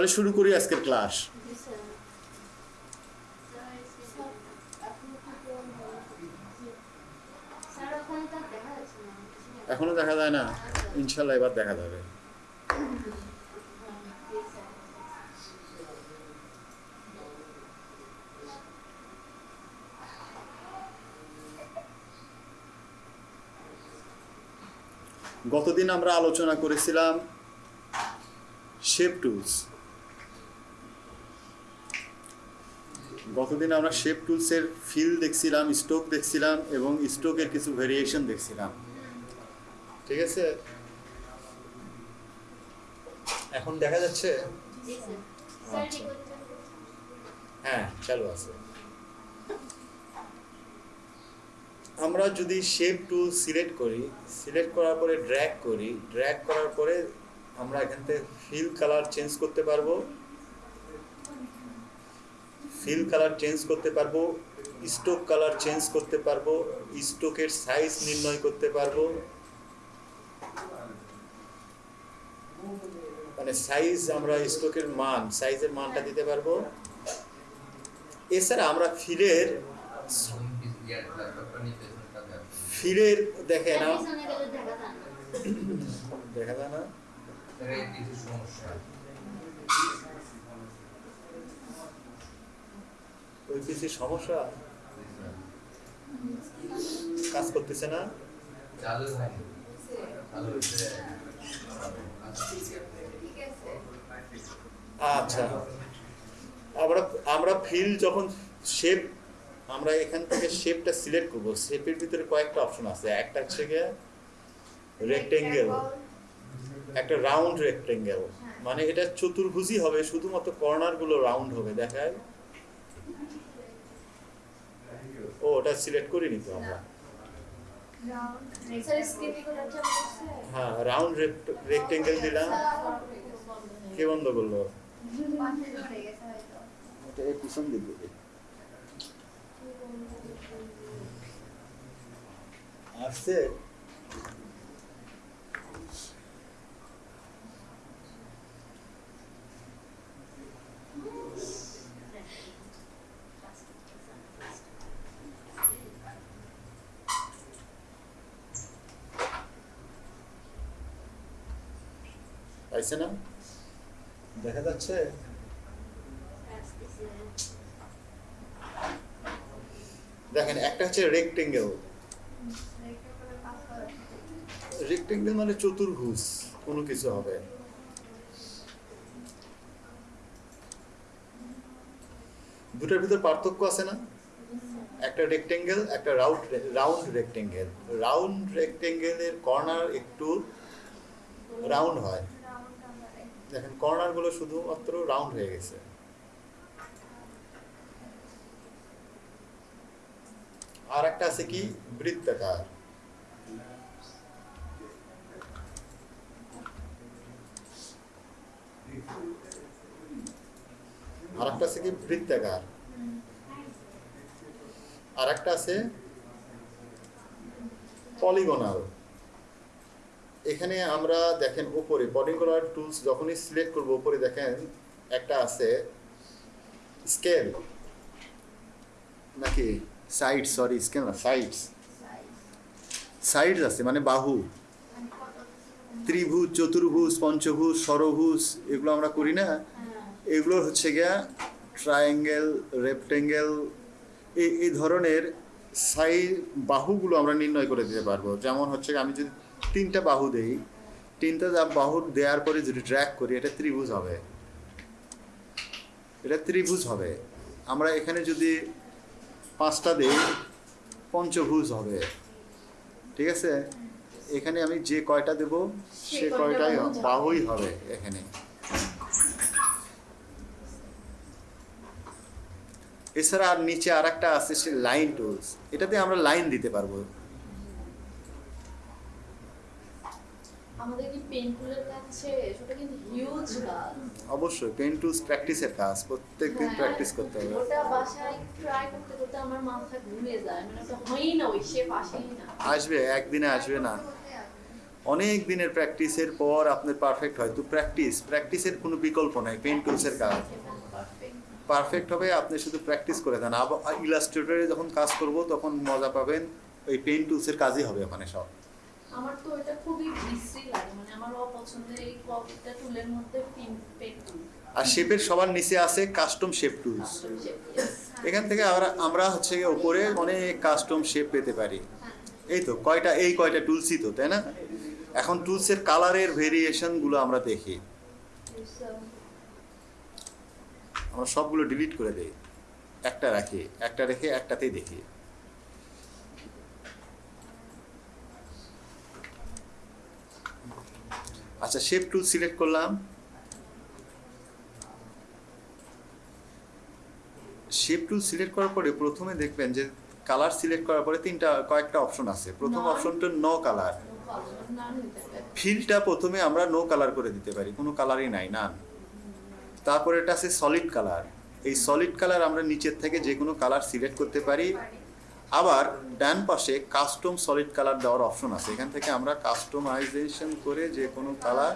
তাহলে শুরু করি আজকের ক্লাস। এখনও দেখা যায় না? ইনশাল্লাহ এবার দেখা যাবে। গতদিন আমরা আলোচনা করেছিলাম শেপ টুলস গতদিন আমরা শেপ টুলসের ফিল দেখছিলাম স্ট্রোক দেখছিলাম এবং স্ট্রোকের কিছু ভেরিয়েশন দেখছিলাম। ঠিক আছে? এখন দেখা যাচ্ছে। হ্যাঁ চালু আছে। আমরা যদি শেপ টুল সিলেক্ট করি সিলেক্ট করার পরে ড্র্যাগ করি ড্র্যাগ করার পরে আমরা এখান থেকে ফিল কালার চেঞ্জ করতে পারব। ফিল কালার চেঞ্জ করতে পারব স্টোক কালার চেঞ্জ করতে পারব স্টোকের সাইজ নির্ণয় করতে পারব। মানে সাইজ আমরা স্টোকের মান সাইজের মানটা দিতে পারব। এছাড়া আমরা ফিলের ফিলের দেখে না। দেখা যায় না। ওই পিসির সমস্যা? কাজ করতেছে না? আচ্ছা। আমরা আমরা ফিল যখন শেপ আমরা এখান থেকে শেপটা সিলেক্ট করব। শেপের ভিতরে কয়েকটা অপশন আছে। একটা হচ্ছে গিয়ে রেক্টেঙ্গেল একটা রাউন্ড রেক্টেঙ্গেল মানে এটা চতুর্ভুজই হবে শুধুমাত্র কর্নারগুলো রাউন্ড হবে দেখায়? ও ওটা সিলেক্ট করে নিত আমরা। হ্যাঁ রাউন্ড রেক্টেঙ্গেল দিলাম। কে বন্ধ করল? এটা এই আসছে? পাইছে না? দেখা যাচ্ছে। দেখেন একটা হচ্ছে রেক্টেঙ্গেল রেক্টেঙ্গেল মানে চতুর্ভুজ কোনো কিছু হবে। দুটার ভিতর পার্থক্য আছে না? একটা রেক্টেঙ্গেল একটা রাউন্ড রাউন্ড রেক্টেঙ্গেল রাউন্ড রেক্টেঙ্গেলের কর্নার একটু রাউন্ড হয়। দেখেন কর্নারগুলো শুধুমাত্র রাউন্ড হয়ে গেছে। আর একটা আছে কি? বৃত্তাকার। আর একটা আছে কি? বৃত্তাকার। আর একটা আছে পলিগোনাল। এখানে আমরা দেখেন উপরে পলিগোনাল টুলস যখনই সিলেক্ট করব উপরে দেখেন একটা আছে স্কেল নাকি? সাইড সরি স্কেল না। সাইডস সাইডস আছে মানে বাহু। ত্রিভুজ চতুর্ভুজ পঞ্চভুজ ষড়ভুজ এগুলো আমরা করি না। এগুলো হচ্ছে গিয়া ট্রায়াঙ্গেল রেক্টেঙ্গেল এই এই ধরনের সাই বাহুগুলো আমরা নির্ণয় করে দিতে পারব। যেমন হচ্ছে আমি যদি তিনটা বাহু দেই। তিনটা বাহু দেওয়ার পরে যদি ড্র্যাক করি এটা ত্রিভুজ হবে। এটা ত্রিভুজ হবে। আমরা এখানে যদি পাঁচটা দেই পঞ্চভুজ হবে। ঠিক আছে? এখানে আমি যে কয়টা দেব সে সে কয়টাই বাহুই হবে এখানে। এছাড়া আর নিচে আর একটা আছে সে লাইন টুলস এটাতে আমরা লাইন দিতে পারব। আমাদের কি পেন্টুলের কাজ শেষ কিন্তু হিউজ কাজ। অবশ্যই পেন টুলস প্র্যাকটিসের কাজ প্রত্যেকদিন প্র্যাকটিস করতে হবে। ওটা বাসায় ট্রাই করতে করতে আমার মাথা ঘুরে যায় মানে ওটা হয়ই না ওই শেপ আসেই না। আসবে একদিনে আসবে না। অনেক দিনের প্র্যাকটিসের পর আপনার পারফেক্ট হয় তো প্র্যাকটিস প্র্যাকটিসের কোনো বিকল্প নাই পেন টুলসের কাজ। পারফেক্ট হবে আপনি শুধু প্র্যাকটিস করে দেন। আবার ইলাস্ট্রেটরে যখন কাজ করব তখন মজা পাবেন ওই পেন টুলসের কাজই হবে ওখানে সব। আমার তো এটা খুবই বিশ্রী লাগে মানে আমার অপছন্দের এই কপিটা টুলের মধ্যে আর শেপের সবার নিচে আছে কাস্টম শেপ টুলস এখান থেকে আমরা আমরা হচ্ছে উপরে অনেক কাস্টম শেপ পেতে পারি। এই তো কয়টা এই কয়টা টুলসই তো তাই না? এখন টুলসের কালারের ভেরিয়েশনগুলো আমরা দেখি। আমরা সবগুলো ডিলিট করে দেই। একটা রাখি একটা রেখে একটাতেই দেখি। আচ্ছা শেপ টুল সিলেক্ট করলাম। শেপ টুল সিলেক্ট করার পরে প্রথমে দেখবেন যে কালার সিলেক্ট করার পরে তিনটা কয়েকটা অপশন আছে। প্রথম অপশনটা নো কালার ফিলটা প্রথমে আমরা নো কালার করে দিতে পারি কোনো কালারই নাই না তারপরে এটা আছে সলিড কালার এই সলিড কালার আমরা নিচের থেকে যে কোনো কালার সিলেক্ট করতে পারি। আবার ডান পাশে কাস্টম সলিড কালার দেওয়ার অপশন আছে। এখান থেকে আমরা কাস্টমাইজেশন করে যে কোনো কালার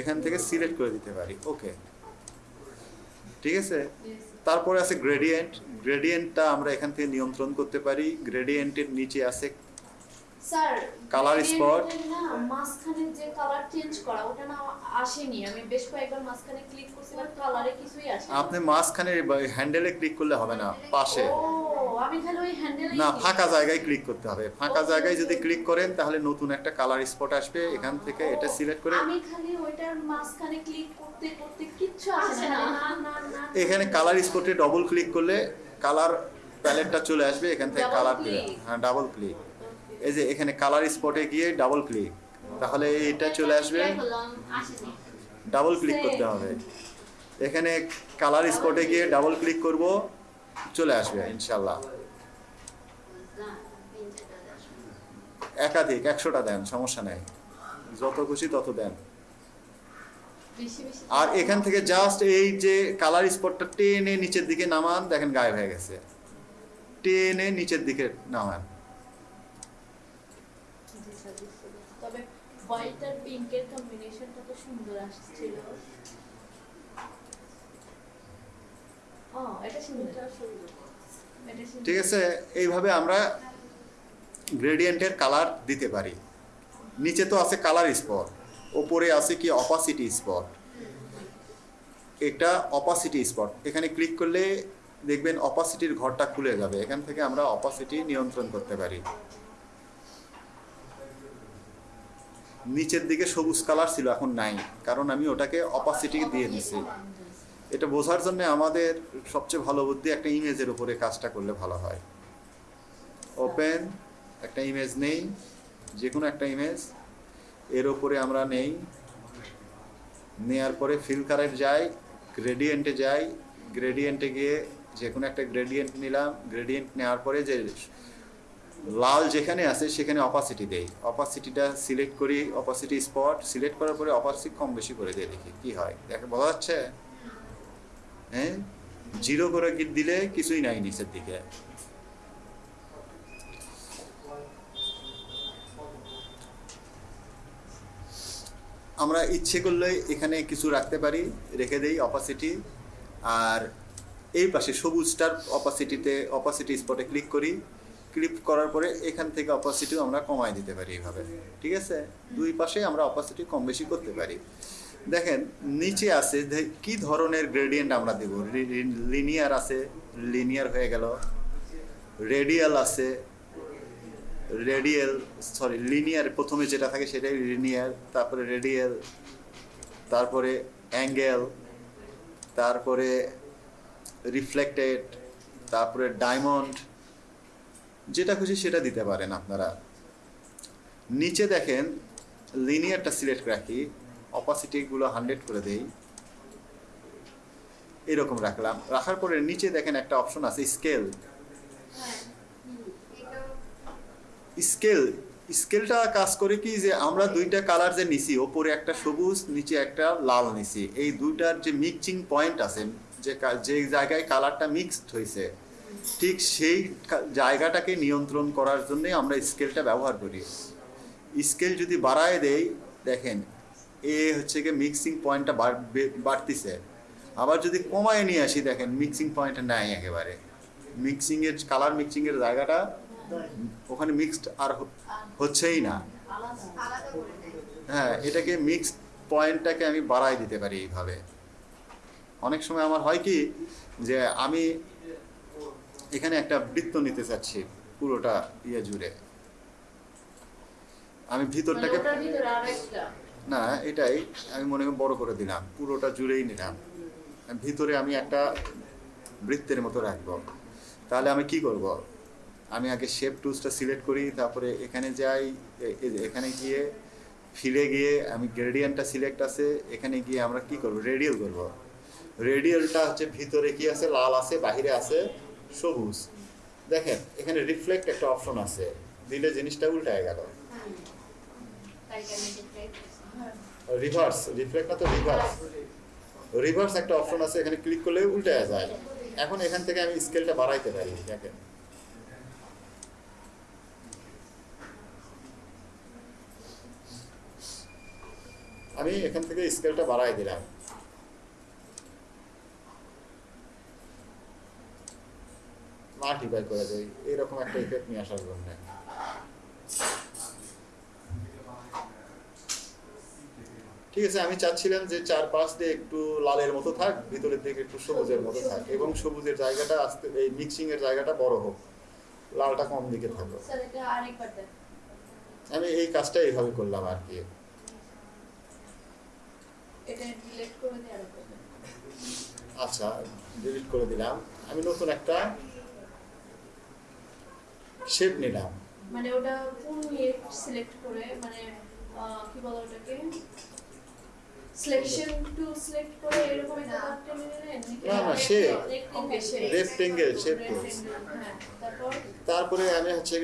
এখান থেকে সিলেক্ট করে দিতে পারি। ওকে ঠিক আছে? তারপরে আছে গ্রেডিয়েন্ট গ্রেডিয়েন্টটা আমরা এখান থেকে নিয়ন্ত্রণ করতে পারি। গ্রেডিয়েন্টের নিচে আছে স্যার Color spot. না মাঝখানে যে কালার চেঞ্জ করা ওটা না আসেনি। আমি বেশ কয়েকবার মাঝখানে ক্লিক করছিলাম কালারে কিছুই আসেনি। আপনি মাঝখানে হ্যান্ডেলে ক্লিক করলে হবে না পাশে। আমি খালি ওই হ্যান্ডেল না ফাঁকা জায়গায় ক্লিক করতে হবে। ফাঁকা জায়গায় যদি ক্লিক করেন তাহলে নতুন একটা কালার স্পট আসবে। এখান থেকে এটা সিলেক্ট করে আমি খালি ওইটার মাঝখানে ক্লিক করতে করতে কিচ্ছু আসে না। না। না না এখানে কালার স্পটে ডবল ক্লিক করলে কালার প্যালেটটা চলে আসবে। এখান থেকে কালার হ্যাঁ ডাবল ক্লিক এই যে এখানে কালার স্পটে গিয়ে ডাবল ক্লিক তাহলে এটা চলে আসবে। ডাবল ক্লিক করতে হবে। এখানে কালার স্পটে গিয়ে ডাবল ক্লিক করব, চলে আসবে ইনশাল্লাহ একাধিক, একশোটা দেন, সমস্যা নেই। যত খুশি তত দেন। আর এখান থেকে জাস্ট এই যে কালার স্পটটা টেনে নিচের দিকে নামান, দেখেন গায়েব হয়ে গেছে। টেনে নিচের দিকে নামান। ঠিক আছে, এইভাবে আমরা গ্রেডিয়েন্টের কালার দিতে পারি। নিচে তো আছে কালার স্পট ওপরে আছে কি অপাসিটি স্পট এটা অপাসিটি স্পট এখানে ক্লিক করলে দেখবেন অপাসিটির ঘরটা খুলে যাবে। এখান থেকে আমরা অপাসিটি নিয়ন্ত্রণ করতে পারি। নিচের দিকে সবুজ কালার ছিল, এখন নাই। কারণ আমি ওটাকে অপাসিটি দিয়ে দিছি। এটা বোঝার জন্য আমাদের সবচেয়ে ভালো বুদ্ধি একটা ইমেজের উপরে কাজটা করলে ভালো হয়। ওপেন একটা ইমেজ নেই যে কোনো একটা ইমেজ এর ওপরে আমরা নেই। নেয়ার পরে ফিল কারেন্ট যাই গ্রেডিয়েন্টে যাই গ্রেডিয়েন্টে গিয়ে যে কোনো একটা গ্রেডিয়েন্ট নিলাম। গ্রেডিয়েন্ট নেওয়ার পরে যে লাল যেখানে আছে, সেখানে অপাসিটি দেই। অপাসিটিটা সিলেক্ট করি অপাসিটি স্পট সিলেক্ট করার পরে অপাসিটি কম বেশি করে দিয়ে দেখি, কি হয়? দেখে, বলা যাচ্ছে হ্যাঁ? জিরো করে কি দিলে কিছুই নাই নিচের দিকে। আমরা ইচ্ছে করলে এখানে কিছু রাখতে পারি, রেখে দেই অপাসিটি আর এই পাশে সবুজটার অপাসিটিতে অপাসিটি স্পটে ক্লিক করি। ক্লিক করার পরে এখান থেকে অপাসিটিও আমরা কমায় দিতে পারি এইভাবে, ঠিক আছে? দুই পাশে আমরা অপাসিটি কম বেশি করতে পারি। দেখেন, নিচে আছে কি ধরনের গ্রেডিয়েন্ট আমরা দেব? লিনিয়ার আছে লিনিয়ার হয়ে গেল। রেডিয়াল আছে রেডিয়াল সরি লিনিয়ার প্রথমে যেটা থাকে সেটাই লিনিয়ার তারপরে রেডিয়াল তারপরে অ্যাঙ্গেল তারপরে রিফ্লেক্টেড তারপরে ডায়মন্ড যেটা খুশি সেটা দিতে পারেন আপনারা। নিচে দেখেন লিনিয়ারটা সিলেক্ট রাখি অপাসিটিগুলো হান্ড্রেড করে দেই। এরকম রাখলাম। রাখার পরে নিচে দেখেন একটা অপশন আছে স্কেল স্কেল স্কেলটা কাজ করে কি যে আমরা দুইটা কালার যে নিছি, ওপরে একটা সবুজ, নিচে একটা লাল নিছি। এই দুইটার যে মিক্সিং পয়েন্ট আছে, যে যে জায়গায় কালারটা মিক্সড হয়েছে ঠিক সেই জায়গাটাকে নিয়ন্ত্রণ করার জন্যই আমরা স্কেলটা ব্যবহার করি। স্কেল যদি বাড়ায় দেই, দেখেন, এ হচ্ছে গিয়ে মিক্সিং পয়েন্টটা বাড়তিছে। আবার যদি কমায় নিয়ে আসি, দেখেন মিক্সিং পয়েন্টটা নাই একেবারে। মিক্সিংয়ের কালার মিক্সিংয়ের জায়গাটা ওখানে মিক্সড আর হচ্ছেই না। হ্যাঁ এটাকে মিক্সড পয়েন্টটাকে আমি বাড়াই দিতে পারি এইভাবে। অনেক সময় আমার হয় কি, যে আমি এখানে একটা বৃত্ত নিতে চাচ্ছি পুরোটা ইয়ে জুড়ে। আমি মানে ভিতরটাকে একটা। না এটাই আমি মনে করি বড় করে দিলাম পুরোটা জুড়েই নিলাম। ভিতরে আমি একটা বৃত্তের মতো রাখব। তাহলে আমি কি করব? আমি আগে শেপ টুলসটা সিলেক্ট করি তারপরে এখানে যাই এখানে গিয়ে ফিরে গিয়ে আমি গ্রেডিয়েন্টটা সিলেক্ট আছে এখানে গিয়ে আমরা কি করব? রেডিয়াল করব। রেডিয়ালটা হচ্ছে ভিতরে কি আছে? লাল আছে বাহিরে আছে। সবুজ। দেখেন, এখানে রিফ্লেক্ট একটা অপশন আছে। দিলে জিনিসটা উল্টায় গেল। রিভার্স রিফ্লেক্ট না তো রিভার্স রিভার্স একটা অপশন আছে, এখানে ক্লিক করলে উল্টে যায়। এখন এখান থেকে আমি স্কেলটা বাড়াইতে পারি, দেখেন। আমি এখান থেকে স্কেলটা বাড়াই দিলাম। মাল্টিপ্লাই করে দেই এরকম একটা ইফেক্ট নিয়ে আসার জন্য। ঠিক আছে আমি চাচ্ছিলাম যে চার পাঁচ দিয়ে একটু লালের মতো থাক ভিতরের দিকে একটু সবুজের মতো থাক এবং সবুজের জায়গাটা আস্তে এই মিক্সিং এর জায়গাটা বড় হোক লালটা কম দিকে থাকো। স্যার এটা আরেকবার দেন। আমি এই কাজটা এইভাবে করলাম আর কি। দিয়ে আচ্ছা ডিলিট করে দিলাম। আমি নতুন একটা শেপ নিলাম। মানে ওটা কোন ইয়ে সিলেক্ট করে মানে কি বলে ওটাকে? সিলেকশন টু সিলেক্ট করে এরকম একটা টেনে না, না, শেপ। হ্যাঁ তারপর? তারপরে আমি হচ্ছে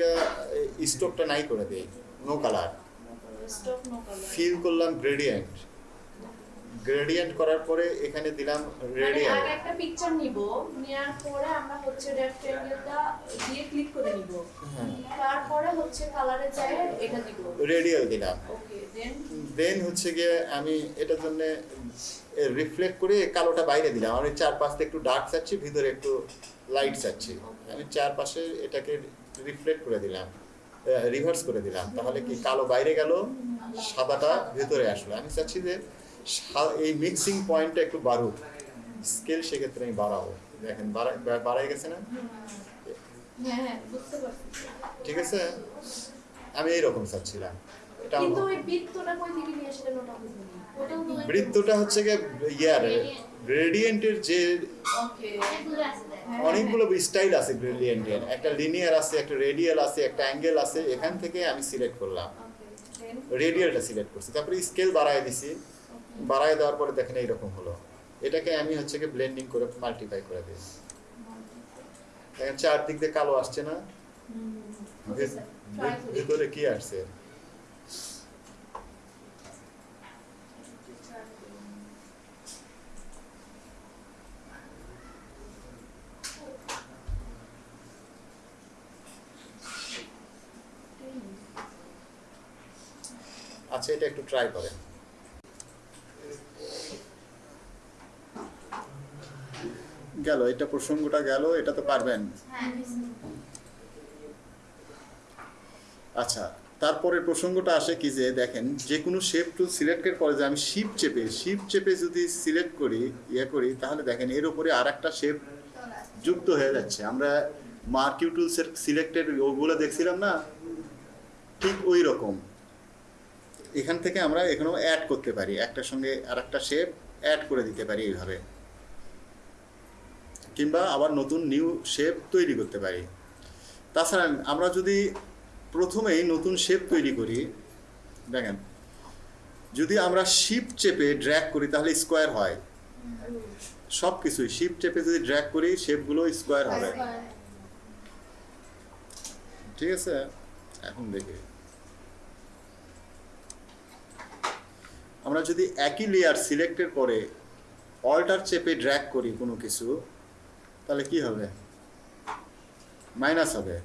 স্টোকটা নাই করে দিই। No colour stop no colour fill করলাম গ্রেডিয়েন্ট গ্রেডিয়েন্ট করার পরে এখানে দিলাম মানে রেডিয়াল আগে একটা পিকচার নিব নেওয়ার পরে আমরা হচ্ছে রেক্টেঙ্গেলটা দিয়ে ক্লিক করে নিব। হ্যাঁ। তারপরে হচ্ছে কালারে যায় এটা দিব। রেডিয়াল দিলাম। ওকে দেন দেন হচ্ছে গিয়ে আমি এটার জন্য রিফ্লেক্ট করে কালোটা বাইরে দিলাম। আমি চারপাশে একটু ডার্ক চাচ্ছি ভিতরে একটু লাইট চাচ্ছি। আমি চারপাশে এটাকে রিফ্লেক্ট করে দিলাম। রিভার্স করে দিলাম। তাহলে কি কালো বাইরে গেল? সাদাটা ভেতরে আসলো। আমি চাচ্ছি যে এই মিক্সিং পয়েন্টটা একটু বাড়ুক। স্কেল সেক্ষেত্রে আমি বাড়াবো। দেখেন বাড়াই গেছে না? হ্যাঁ হ্যাঁ ঠিক আছে? আমি এইরকম চাচ্ছিলাম। বৃত্তটা হচ্ছে গিয়ে ইয়ার গ্রেডিয়েন্টের যে অনেকগুলো স্টাইল আছে গ্রেডিয়েন্টের একটা লিনিয়ার আছে একটা রেডিয়াল আছে একটা অ্যাঙ্গেল আছে। এখান থেকে আমি সিলেক্ট করলাম। রেডিয়ালটা সিলেক্ট করছি। তারপরে স্কেল বাড়ায় দিছি। বাড়ায় দেওয়ার পরে দেখেন এইরকম হলো। এটাকে আমি হচ্ছে কি ব্লেন্ডিং করে মাল্টিপ্লাই করে দিই। দেখেন চারদিক দিয়ে কালো আসছে না? ভেতরে কি আসছে? আচ্ছা এটা একটু ট্রাই করেন। গেল এটা প্রসঙ্গটা গেল এটা তো পারবেন। হ্যাঁ আচ্ছা তারপরে প্রসঙ্গটা আসে কি যে দেখেন যে কোনো শেপ টুল সিলেক্টের পরে যে আমি শিপ চেপে শিপ চেপে যদি সিলেক্ট করি ইয়ে করি তাহলে দেখেন এর উপরে আর একটা শেপ যুক্ত হয়ে যাচ্ছে। আমরা মার্কিউ টুলসের সিলেক্টেড ওগুলো দেখছিলাম না? ঠিক ওই রকম। এখান থেকে আমরা এখানেও অ্যাড করতে পারি। একটার সঙ্গে আর একটা শেপ অ্যাড করে দিতে পারি এইভাবে। কিংবা আবার নতুন নিউ শেপ তৈরি করতে পারি। তাছাড়া আমরা যদি প্রথমেই নতুন শেপ তৈরি করি, দেখেন, যদি আমরা শিপ চেপে ড্র্যাগ করি তাহলে স্কোয়ার হয়। সব কিছুই শিপ চেপে যদি ড্র্যাগ করি শেপগুলো স্কোয়ার হবে। ঠিক আছে? এখন দেখি। আমরা যদি একই লেয়ার সিলেক্টের পরে অল্টার চেপে ড্র্যাগ করি কোনো কিছু তাহলে কি হবে? মাইনাস হবে।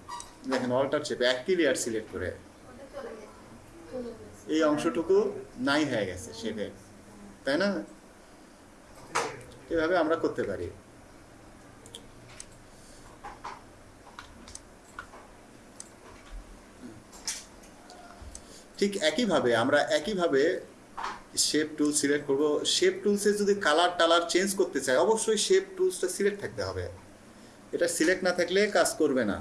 দেখেন অল্টার চেপে একই লেয়ার সিলেক্ট করে। এই অংশটুকু নাই হয়ে গেছে শেপে তাই না? এভাবে আমরা করতে পারি। ঠিক একইভাবে আমরা একইভাবে শেপ টুল সিলেক্ট করব। শেপ টুলসে যদি কালার টালার চেঞ্জ করতে চাই অবশ্যই শেপ টুলসটা সিলেক্ট থাকতে হবে। এটা সিলেক্ট না থাকলে কাজ করবে না।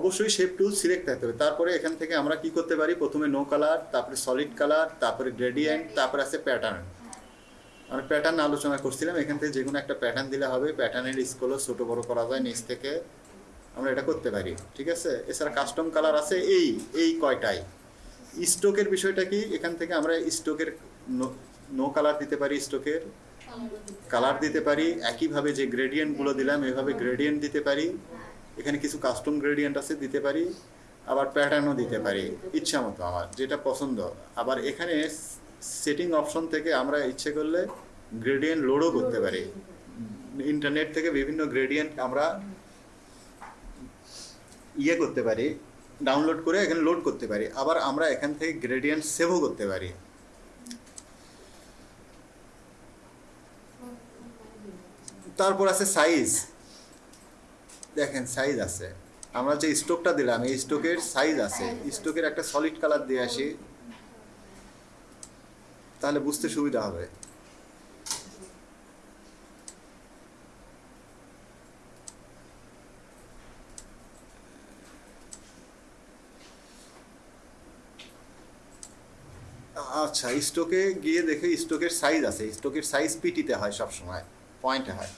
অবশ্যই শেপ টুল সিলেক্ট থাকতে হবে। তারপরে এখান থেকে আমরা কি করতে পারি? প্রথমে নো কালার তারপরে সলিড কালার তারপরে গ্রেডিয়েন্ট তারপরে আছে প্যাটার্ন আমরা প্যাটার্ন আলোচনা করছিলাম। এখান থেকে যে কোনো একটা প্যাটার্ন দিলে হবে। প্যাটার্নের স্কুলও ছোট বড় করা যায় নিচ থেকে। আমরা এটা করতে পারি, ঠিক আছে? এছাড়া কাস্টম কালার আছে এই এই কয়টাই। স্টোকের বিষয়টা কি? এখান থেকে আমরা স্টোকের নো কালার দিতে পারি স্টোকের কালার দিতে পারি, একইভাবে যে গ্রেডিয়েন্টগুলো দিলাম, এভাবে গ্রেডিয়েন্ট দিতে পারি। এখানে কিছু কাস্টম গ্রেডিয়েন্ট আছে, দিতে পারি। আবার প্যাটার্নও দিতে পারি, ইচ্ছা মতো আমার, যেটা পছন্দ। আবার এখানে সেটিং অপশন থেকে আমরা ইচ্ছে করলে গ্রেডিয়েন্ট লোডও করতে পারি। ইন্টারনেট থেকে বিভিন্ন গ্রেডিয়েন্ট আমরা ইয়ে করতে পারি ডাউনলোড করে এখানে লোড করতে পারি, আবার আমরা এখান থেকে গ্রেডিয়েন্ট সেভও করতে পারি। তারপর আছে সাইজ দেখেন সাইজ আছে। আমরা যে স্টোকটা দিলাম, এই স্টোকের সাইজ আছে। স্টোকের একটা সলিড কালার দিয়ে আসি। তাহলে বুঝতে সুবিধা হবে। আচ্ছা স্টোকে গিয়ে দেখে স্টোকের সাইজ আছে। স্টোকের সাইজ পিটিতে হয় সব সময় পয়েন্টে হয়।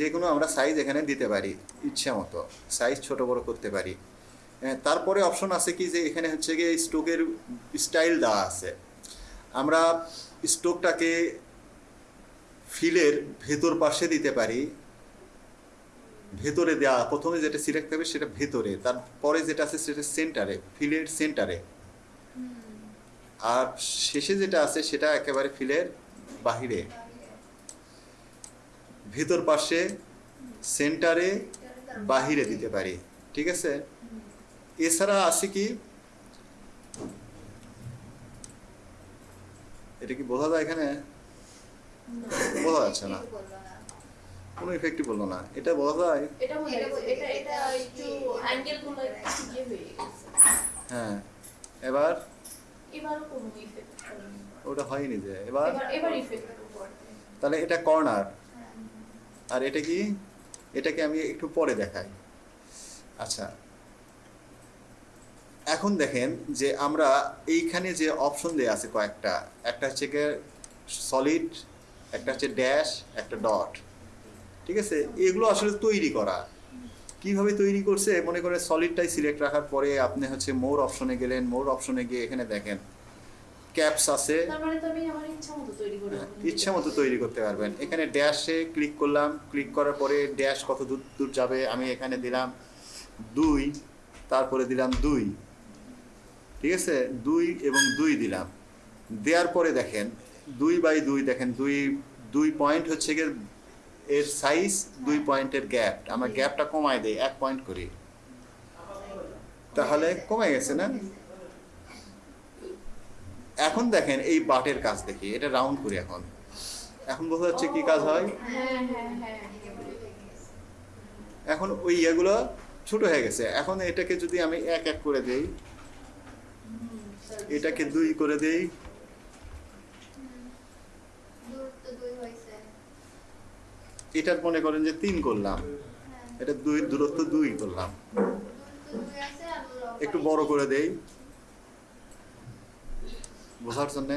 যে কোনো আমরা সাইজ এখানে দিতে পারি ইচ্ছা মতো। সাইজ ছোট বড় করতে পারি। হ্যাঁ, তারপরে অপশন আছে কি যে এখানে হচ্ছে গিয়ে স্টোকের স্টাইল দেওয়া আছে। আমরা স্টোকটাকে ফিলের ভেতর পাশে দিতে পারি। ভেতরে দেওয়া প্রথমে যেটা সিলেক্ট হবে সেটা ভেতরে তারপরে যেটা আছে সেটা সেন্টারে ফিলের সেন্টারে আর শেষে যেটা আছে সেটা একেবারে ফিলের বাহিরে। ভেতর পাশে সেন্টারে বাহিরে দিতে পারি ঠিক আছে? এছাড়া আছে কি? এটা কি বোঝা যায় এখানে? বোঝা যাচ্ছে না। কোনো ইফেক্টই বলল না। এটা বোঝা যায়? এটা এটা এটা একটু অ্যাঙ্গেলগুলো একটু ইয়ে হ্যাঁ। এবার এবারও কোনো ইফেক্ট ওটা হয়নি যে এবার? এবার এবার ইফেক্ট তাহলে এটা কর্নার আর এটা কি? এটাকে আমি একটু পরে দেখাই। আচ্ছা। এখন দেখেন যে আমরা এইখানে যে অপশন দেওয়া আছে কয়েকটা একটা হচ্ছে সলিড একটা হচ্ছে ড্যাশ একটা ডট ঠিক আছে? এগুলো আসলে তৈরি করা। কীভাবে তৈরি করছে? মনে করে সলিডটাই সিলেক্ট রাখার পরে আপনি হচ্ছে মোর অপশনে গেলেন মোর অপশনে গিয়ে এখানে দেখেন। ক্যাপস আছে। মানে হ্যাঁ, ইচ্ছা মতো তৈরি করতে পারবেন। এখানে ড্যাশে ক্লিক করলাম। ক্লিক করার পরে ড্যাশ কত দূর দূর যাবে? আমি এখানে দিলাম দুই তারপরে দিলাম দুই। ঠিক আছে? দুই এবং দুই দিলাম। দেওয়ার পরে দেখেন দুই বাই দুই দেখেন দুই দুই পয়েন্ট হচ্ছে গিয়ে এর সাইজ দুই পয়েন্টের গ্যাপ আমার গ্যাপটা কমায় দেয় এক পয়েন্ট করি। তাহলে কমে গেছে না? এখন দেখেন এই বাটের কাজ দেখি এটা রাউন্ড করি এখন। এখন বোঝা যাচ্ছে কি কাজ হয়? হ্যাঁ হ্যাঁ হ্যাঁ এখন ওই ইয়েগুলো ছোট হয়ে গেছে। এখন এটাকে যদি আমি এক এক করে দেই এটাকে দুই করে দেই দূরত্ব দুই হয়েছে এটার মনে করেন যে তিন করলাম। এটা দুই দূরত্ব দুই করলাম। একটু বড় করে দেই। বোঝার জন্য।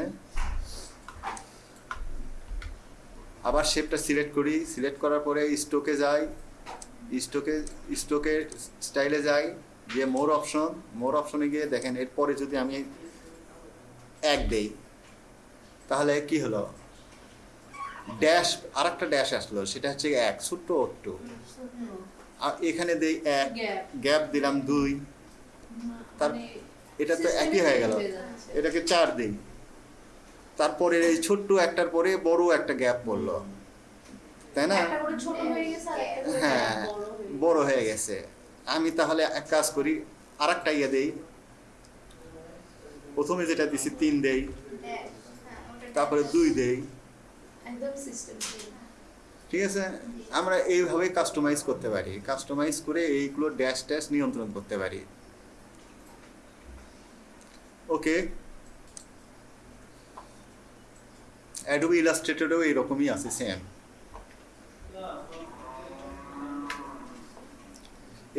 আবার শেপটা সিলেক্ট করি। সিলেক্ট করার পরে স্টোকে যাই। স্টোকে স্টোকে স্টাইলে যাই। গিয়ে মোর অপশন মোর অপশনে গিয়ে দেখেন এরপরে যদি আমি এক দেই, তাহলে কি হলো? ড্যাশ আর একটা ড্যাশ আসলো সেটা হচ্ছে এক ছোট্ট আর এখানে দেই এক গ্যাপ। দিলাম দুই। তার- এটা তো একই হয়ে গেল। এটাকে চার দিই। তারপরে এই ছোট্ট একটার পরে বড় একটা গ্যাপ পড়ল। তাই না? হয়ে হ্যাঁ। বড় হয়ে গেছে। আমি তাহলে এক কাজ করি আর একটা ইয়ে দেই। প্রথমে যেটা দিছি তিন দেই। হ্যাঁ, তারপরে দুই দেই। ঠিক আছে? আমরা এইভাবে কাস্টমাইজ করতে পারি। কাস্টমাইজ করে এইগুলো ড্যাশ ড্যাশ নিয়ন্ত্রণ করতে পারি। ওকে অ্যাডোবি ইলাস্ট্রেটরেও এইরকমই আছে সেম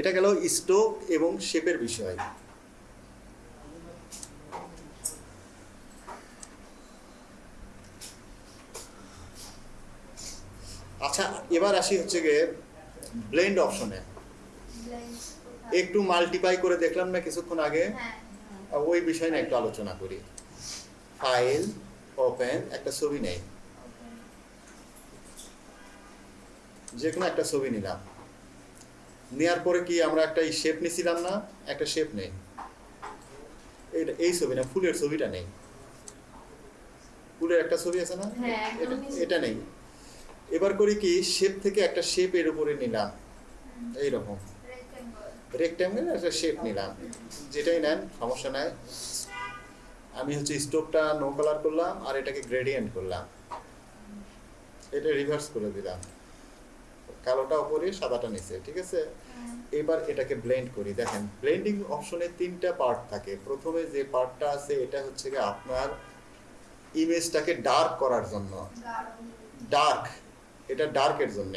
এটা গেল স্টোক এবং শেপের বিষয়। আচ্ছা এবার আসি হচ্ছে গিয়ে ব্লেন্ড অপশনে একটু মাল্টিপ্লাই করে দেখলাম না কিছুক্ষণ আগে? হ্যাঁ। ওই বিষয় নিয়ে একটু আলোচনা করি। ফাইল ওপেন একটা ছবি নেই। যে কোনো একটা ছবি নিলাম। নেওয়ার পরে কি আমরা একটা শেপ নিছিলাম না? একটা শেপ নেই। এইটা এই ছবি না ফুলের ছবিটা নেই। ফুলের একটা ছবি আছে না? হ্যাঁ। এটা নেই। এবার করি কি শেপ থেকে একটা শেপ এর উপরে নিলাম। এইরকম। রেক্টেঙ্গল রেক্ট্যাঙ্গেল একটা শেপ নিলাম। যেটাই নেন সমস্যা নাই। আমি হচ্ছে স্টোভটা নো কালার করলাম আর এটাকে গ্রেডিয়েন্ট করলাম। এটা রিভার্স করে দিলাম। কালোটা উপরে সাদাটা নিচে ঠিক আছে? হ্যাঁ। এবার এটাকে ব্লেন্ড করি। দেখেন ব্লেন্ডিং অপশনে তিনটা পার্ট থাকে। প্রথমে যে পার্টটা আছে এটা হচ্ছে কি আপনার ইমেজটাকে ডার্ক করার জন্য। ডার্ক এটা ডার্কের জন্য।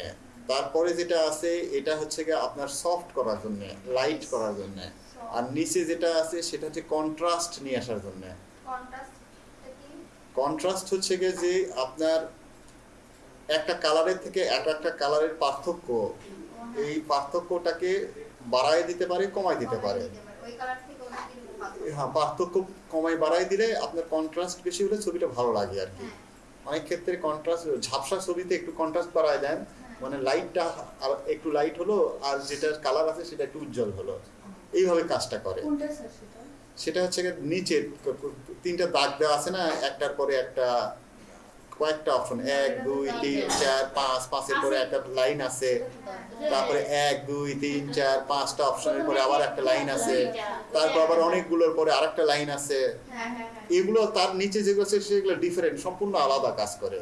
তারপরে যেটা আছে এটা হচ্ছে গিয়ে আপনার সফট করার জন্য লাইট করার জন্য। আর নিচে যেটা আছে সেটা হচ্ছে কন্ট্রাস্ট নিয়ে আসার জন্য। কন্ট্রাস্ট হচ্ছে গিয়ে যে আপনার একটা কালারের থেকে এক একটা কালারের পার্থক্য। এই পার্থক্যটাকে বাড়ায় দিতে পারে কমায় দিতে পারে। হ্যাঁ পার্থক্য কমায় বাড়ায় দিলে আপনার কন্ট্রাস্ট বেশি হলে ছবিটা ভালো লাগে আর কি। হ্যাঁ। অনেক ক্ষেত্রে কন্ট্রাস্ট ঝাপসা ছবিতে একটু কন্ট্রাস্ট করা দেন। মানে লাইটটা আর একটু লাইট হলো আর যেটার কালার আছে সেটা একটু উজ্জ্বল হলো। এইভাবে কাজটা করে। সেটা? হচ্ছে গিয়ে নিচে ক- ক- তিনটা দাগ দেওয়া আছে না একটার পরে একটা কয়েকটা অপশন এক, দুই, তিন, চার, পাঁচ, পাঁচের পরে একটা লাইন আছে। তারপরে এক, দুই, তিন, চার, পাঁচটা অপশনের পরে আবার একটা লাইন আছে। তারপর আবার অনেকগুলোর পরে আরেকটা লাইন আছে। এগুলো তার নিচে যেগুলো আছে, সেগুলো ডিফারেন্ট সম্পূর্ণ আলাদা কাজ করে।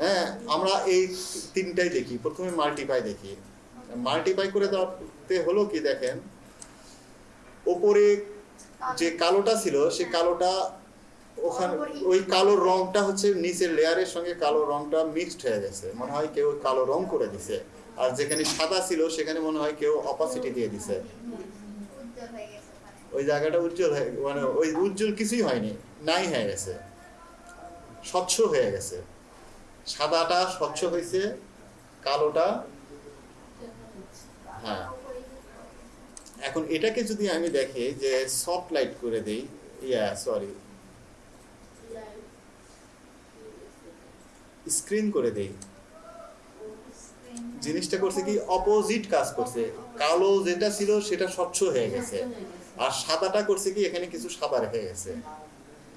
হ্যাঁ আমরা এই তিনটাই দেখি। প্রথমে মাল্টিপাই দেখি। মাল্টিপাই করে দেওয়াতে হলো কি দেখেন? ওপরে যে কালোটা ছিল, সে কালোটা ওখানে ওই কালো রংটা হচ্ছে নিচের লেয়ারের সঙ্গে কালো রংটা মিক্সড হয়ে গেছে। মনে হয় কেউ কালো রং করে দিছে। আর যেখানে সাদা ছিল সেখানে মনে হয় কেউ অপাসিটি দিয়ে দিছে। ওখানে ওই জায়গাটা উজ্জ্বল হয়ে মানে ওই উজ্জ্বল কিছুই হয়নি নাই হয়ে গেছে। স্বচ্ছ হয়ে গেছে। সাদাটা স্বচ্ছ হয়েছে কালোটা হ্যাঁ। এখন এটাকে যদি আমি দেখি যে সফট লাইট করে দেই ইয়া সরি স্ক্রিন করে দেই। জিনিসটা করছে কি অপোজিট কাজ করছে। কালো যেটা ছিল সেটা স্বচ্ছ হয়ে গেছে। আর সাদাটা করছে কি এখানে কিছু সাদা রেখে গেছে।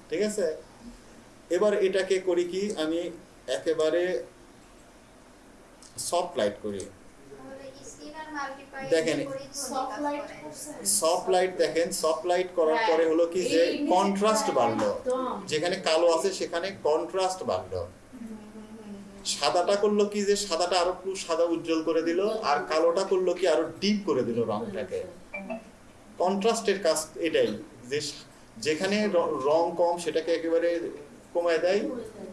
ঠিক আছে? এবার এটাকে করি কি আমি একেবারে সফট লাইট করি। দেখেন, সফট লাইট সফট লাইট দেখেন সফট লাইট করার পরে হলো কি যে কন্ট্রাস্ট বাড়লো। যেখানে কালো আছে সেখানে কন্ট্রাস্ট বাড়লো। সাদাটা করল কি যে সাদাটা আরও একটু সাদা উজ্জ্বল করে দিল আর কালোটা করল কি আরও ডিপ করে দিল রংটাকে। কন্ট্রাস্টের কাজ এটাই যে যেখানে রং কম সেটাকে একেবারে কমায় দেয়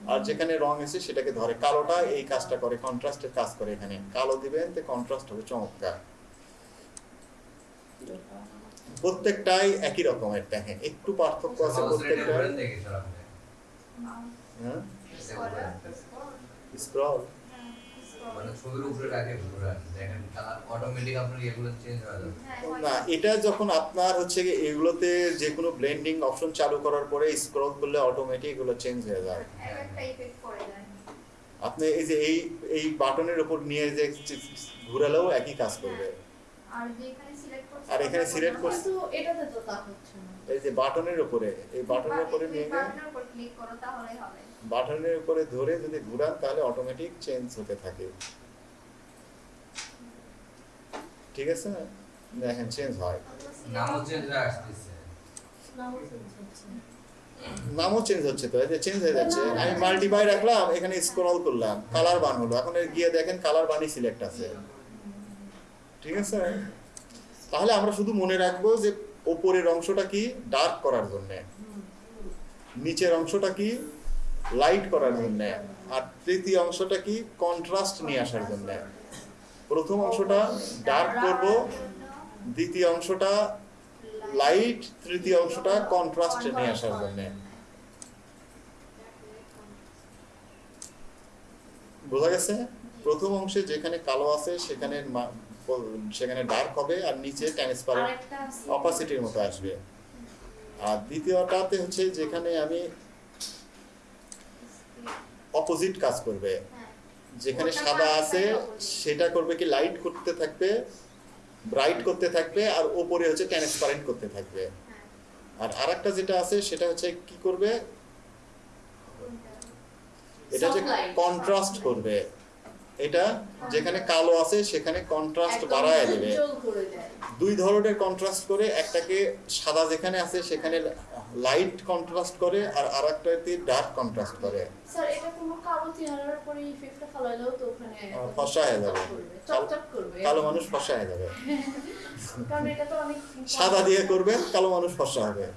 আর যেখানে রং এসে সেটাকে ধরে। কালোটা এই কাজটা করে কন্ট্রাস্টের কাজ করে এখানে। কালো দিবেন তো কন্ট্রাস্ট হবে চমৎকার। প্রত্যেকটাই একই রকমের দেখেন একটু পার্থক্য আছে প্রত্যেকটা হ্যাঁ? স্ক্রল মানে ছবির উপরে রাখে ঘুরান দেখেন কালার অটোমেটিক আপনার এগুলো চেঞ্জ হয়ে যাবে। হ্যাঁ, না এটা যখন আপনার হচ্ছে এগুলোতে যে কোনো ব্লেন্ডিং অপশন চালু করার পরে স্ক্রল করলে অটোমেটিক এগুলো চেঞ্জ হয়ে যায় আপনি এই যে এই এই বাটনের উপর নিয়ে যে ঘুরালেও একই কাজ করবে। আর যেখানে সিলেক্ট করছে আর এখানে select করছে- কিন্তু এটাতে তো তা হচ্ছে না। এই যে বাটনের উপরে এই বাটনের উপরে নিয়ে গিয়ে বাটনের উপর ক্লিক করো তাহলেই হবে। বাটনের উপরে ধরে যদি ঘুরান তাহলে অটোমেটিক চেঞ্জ হতে থাকে। ঠিক আছে? দেখেন চেঞ্জ হয়। নামও চেঞ্জ আসতেছে। নামও হচ্ছে। চেঞ্জ হচ্ছে তো এই যে চেঞ্জ হয়ে যাচ্ছে। আমি মাল্টিপাই রাখলাম এখানে স্ক্রল করলাম কালার বান হলো। এখন গিয়ে দেখেন কালার বানই সিলেক্ট আছে। ঠিক আছে? তাহলে আমরা শুধু মনে রাখব যে ওপরের অংশটা কি? ডার্ক করার জন্য। নিচের অংশটা কি? লাইট করার জন্য। আর তৃতীয় অংশটা কি? কন্ট্রাস্ট নিয়ে আসার জন্য। প্রথম অংশটা ডার্ক করব দ্বিতীয় অংশটা লাইট তৃতীয় অংশটা কন্ট্রাস্ট নিয়ে আসার জন্য। বোঝা গেছে? প্রথম অংশে যেখানে কালো আছে সেখানে সেখানে ডার্ক হবে আর নিচে ট্রান্সপারেন্ট অপাসিটির মতো আসবে। আর দ্বিতীয়টাতে হচ্ছে যেখানে আমি অপোজিট কাজ করবে। হ্যাঁ। যেখানে সাদা আছে সেটা করবে কি লাইট করতে থাকবে ব্রাইট করতে থাকবে আর ওপরে হচ্ছে ট্রান্সপারেন্ট করতে থাকবে। হ্যাঁ। আর আরেকটা যেটা আছে সেটা হচ্ছে কি করবে? এটা হচ্ছে কন্ট্রাস্ট করবে। এটা যেখানে কালো আছে সেখানে কন্ট্রাস্ট বাড়ায় দেবে। দুই ধরনের কন্ট্রাস্ট করে একটাকে সাদা যেখানে আছে সেখানে লাইট কন্ট্রাস্ট করে আর আরেকটাতে ডার্ক কন্ট্রাস্ট করে স্যার এটা কোনো কালো চেহারার পরে ইফেক্টটা ফালাইলেও তো ওখানে ফর্সা হয়ে যাবে। চকচক করবে কালো মানুষ ফসা হয়ে যাবে কারণ এটা তো অনেক সাদা দিয়ে করবে কালো মানুষ ফসা হবে হ্যাঁ।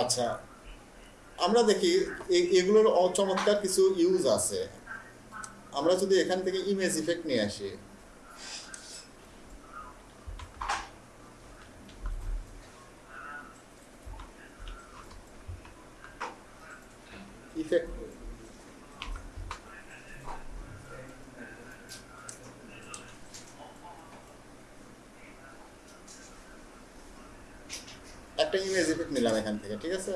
আচ্ছা আমরা দেখি এগুলোর অচমৎকার কিছু ইউজ আছে। আমরা যদি এখান থেকে ইমেজ ইফেক্ট নিয়ে আসি। ইফেক্ট একটা ইমেজ ইফেক্ট নিলাম এখান থেকে, ঠিক আছে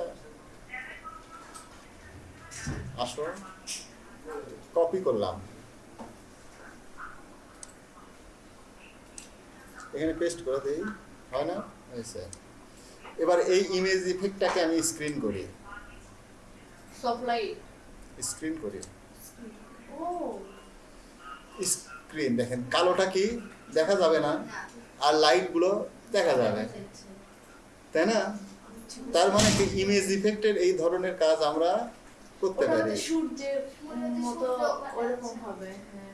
আসো কপি করলাম এখানে পেস্ট করে দিই। হয় না? হয়েছে এবার এই ইমেজ ইফেক্টটাকে আমি স্ক্রিন করি। স্ক্রিন করি। স্ক্রিন দেখেন কালোটা কি? দেখা যাবে না। না। আর লাইটগুলো দেখা যাবে। তাই না? তার মানে কি? ইমেজ ইফেক্টের এই ধরনের কাজ আমরা করতে পারি। সূর্যের মতো ওরকম হবে হ্যাঁ